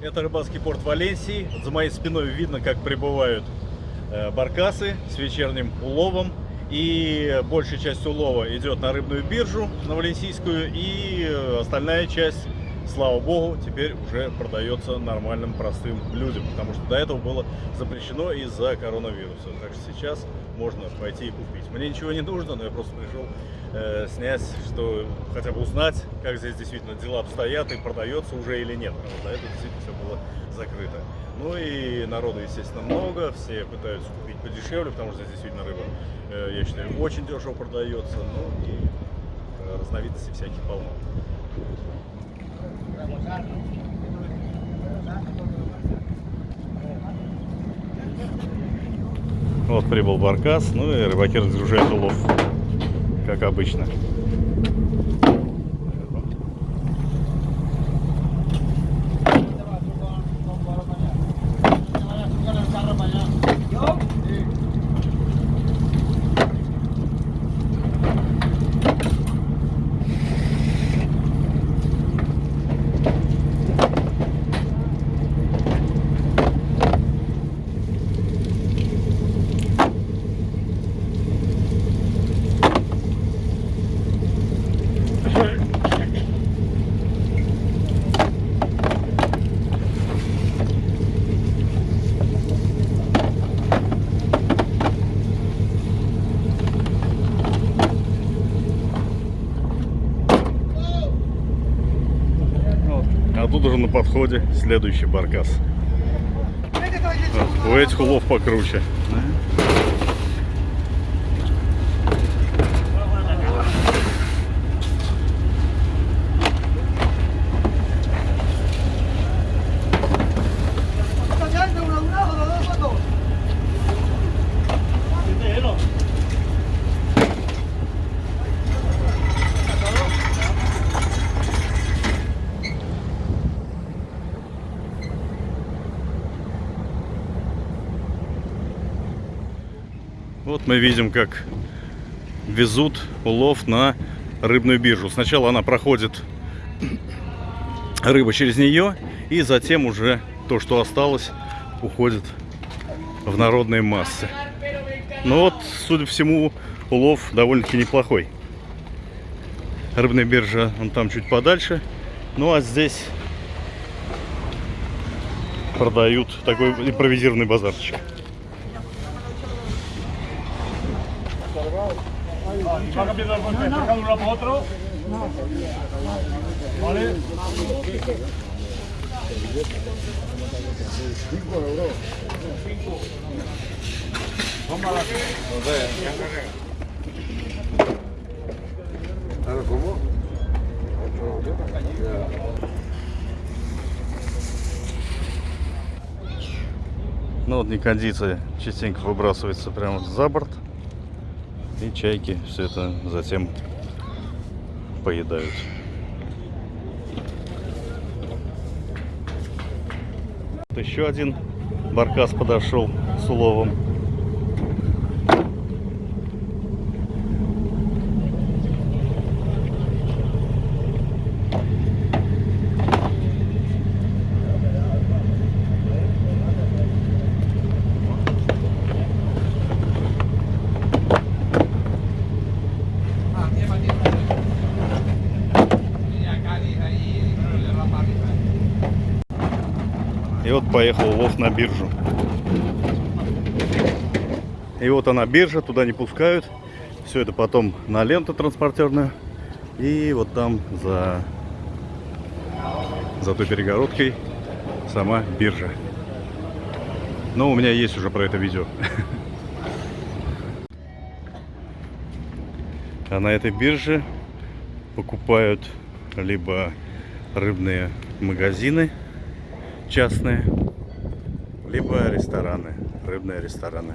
Это рыбацкий порт Валенсии. За моей спиной видно, как прибывают э, баркасы с вечерним уловом. И большая часть улова идет на рыбную биржу, на Валенсийскую. И остальная часть, слава богу, теперь уже продается нормальным простым людям. Потому что до этого было запрещено из-за коронавируса. Так что сейчас можно пойти и купить. Мне ничего не нужно, но я просто пришел э, снять, что хотя бы узнать, как здесь действительно дела обстоят и продается уже или нет. Потому что до этого действительно все было закрыто. Ну и народу, естественно, много, все пытаются купить подешевле, потому что здесь действительно рыба, э, я считаю, очень дешево продается. Ну и разновидностей всяких полно. Вот прибыл баркас, ну и рыбаки разгружают улов, как обычно. Уже на подходе следующий баркас. У этих улов покруче. Вот мы видим, как везут улов на рыбную биржу. Сначала она проходит рыба через нее, и затем уже то, что осталось, уходит в народные массы. Но вот, судя по всему, улов довольно-таки неплохой. Рыбная биржа, он там чуть подальше. Ну а здесь продают такой импровизированный базарчик. ¿Va a cambiar la bolsa? ¿Sacar uno para otro? ¿Vale? Ну вот некондиция частенько выбрасывается прямо за борт. И чайки все это затем поедают. Еще один баркас подошел с уловом. И вот поехал улов на биржу. И вот она биржа, туда не пускают. Все это потом на ленту транспортерную. И вот там за, за той перегородкой сама биржа. Но у меня есть уже про это видео. А на этой бирже покупают либо рыбные магазины, частные, либо рестораны, рыбные рестораны.